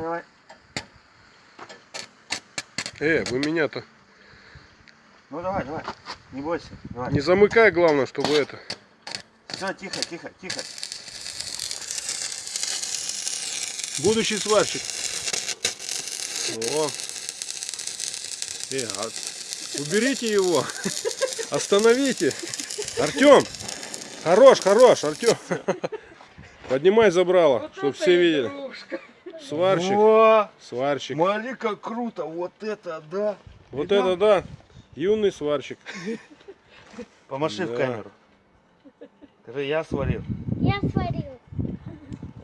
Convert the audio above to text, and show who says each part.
Speaker 1: Давай, давай.
Speaker 2: Э, вы меня-то
Speaker 1: Ну давай, давай. Не бойся. Давай.
Speaker 2: не замыкай, главное, чтобы это.
Speaker 1: Все, тихо, тихо, тихо.
Speaker 2: Будущий сварщик. О. Э, а- уберите его. Остановите. Артем. Хорош, хорош, Артем. Поднимай забрало, чтобы все видели. Сварщик,
Speaker 1: О,
Speaker 2: сварщик.
Speaker 1: смотри, как круто. Вот это, да.
Speaker 2: Вот
Speaker 1: Видал?
Speaker 2: это да. Юный сварщик.
Speaker 1: Помаши в
Speaker 2: Да.
Speaker 1: камеру. Скажи, я сварил.
Speaker 3: Я сварил.